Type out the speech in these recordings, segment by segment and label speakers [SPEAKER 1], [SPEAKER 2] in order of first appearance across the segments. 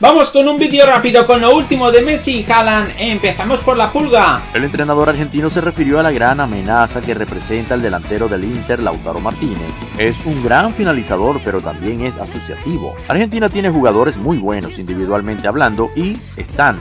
[SPEAKER 1] Vamos con un vídeo rápido con lo último de Messi y Haaland. Empezamos por la pulga.
[SPEAKER 2] El entrenador argentino se refirió a la gran amenaza que representa el delantero del Inter, Lautaro Martínez. Es un gran finalizador, pero también es asociativo. Argentina tiene jugadores muy buenos individualmente hablando y están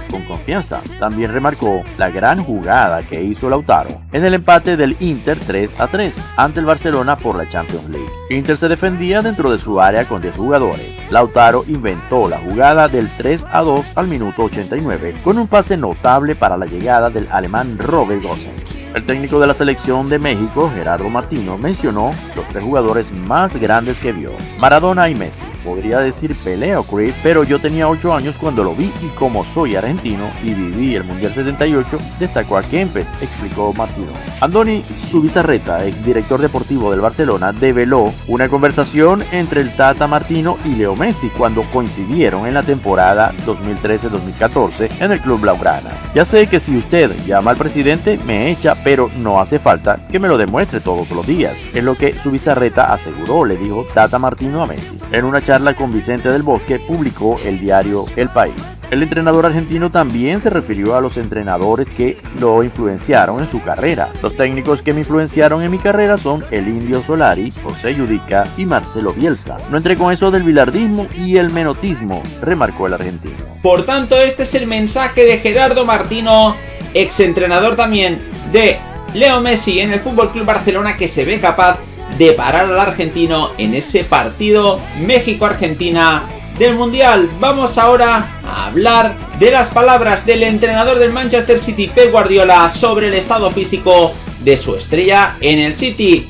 [SPEAKER 2] También remarcó la gran jugada que hizo Lautaro en el empate del Inter 3 a 3 ante el Barcelona por la Champions League. Inter se defendía dentro de su área con 10 jugadores. Lautaro inventó la jugada del 3 a 2 al minuto 89 con un pase notable para la llegada del alemán Robert Gosens. El técnico de la selección de México, Gerardo Martino, mencionó los tres jugadores más grandes que vio, Maradona y Messi. Podría decir Pelé o pero yo tenía 8 años cuando lo vi y como soy argentino y viví el Mundial 78, destacó a Kempes, explicó Martino. Andoni Subizarreta, exdirector deportivo del Barcelona, develó una conversación entre el Tata Martino y Leo Messi cuando coincidieron en la temporada 2013-2014 en el club Blaugrana. Ya sé que si usted llama al presidente me echa pero no hace falta que me lo demuestre todos los días, en lo que su bizarreta aseguró, le dijo Tata Martino a Messi. En una charla con Vicente del Bosque publicó el diario El País. El entrenador argentino también se refirió a los entrenadores que lo influenciaron en su carrera. Los técnicos que me influenciaron en mi carrera son el Indio Solari, José Yudica y Marcelo Bielsa. No entré con eso del bilardismo y el menotismo, remarcó el argentino.
[SPEAKER 1] Por tanto, este es el mensaje de Gerardo Martino, exentrenador también de Leo Messi en el Fútbol Club Barcelona que se ve capaz de parar al argentino en ese partido México-Argentina del Mundial. Vamos ahora a hablar de las palabras del entrenador del Manchester City, Pep Guardiola, sobre el estado físico de su estrella en el City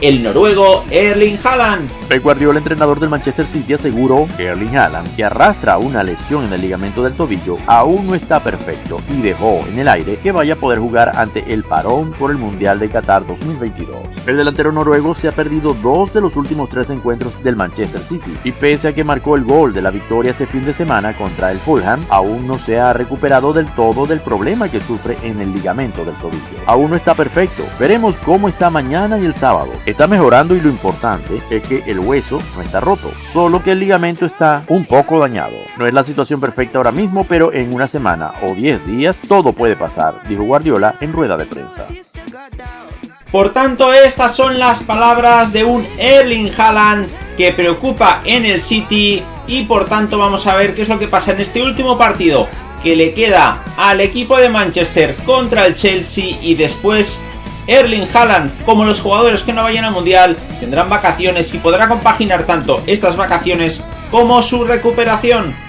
[SPEAKER 1] el noruego Erling Haaland.
[SPEAKER 2] Pep Guardiola, entrenador del Manchester City, aseguró que Erling Haaland, que arrastra una lesión en el ligamento del tobillo, aún no está perfecto y dejó en el aire que vaya a poder jugar ante el parón por el Mundial de Qatar 2022. El delantero noruego se ha perdido dos de los últimos tres encuentros del Manchester City y pese a que marcó el gol de la victoria este fin de semana contra el Fulham, aún no se ha recuperado del todo del problema que sufre en el ligamento del tobillo. Aún no está perfecto, veremos cómo está mañana y el sábado Está mejorando y lo importante es que el hueso no está roto, solo que el ligamento está un poco dañado. No es la situación perfecta ahora mismo, pero en una semana o 10 días todo puede pasar, dijo Guardiola en rueda de prensa.
[SPEAKER 1] Por tanto, estas son las palabras de un Erling Haaland que preocupa en el City y por tanto vamos a ver qué es lo que pasa en este último partido que le queda al equipo de Manchester contra el Chelsea y después Erling Haaland como los jugadores que no vayan al Mundial tendrán vacaciones y podrá compaginar tanto estas vacaciones como su recuperación.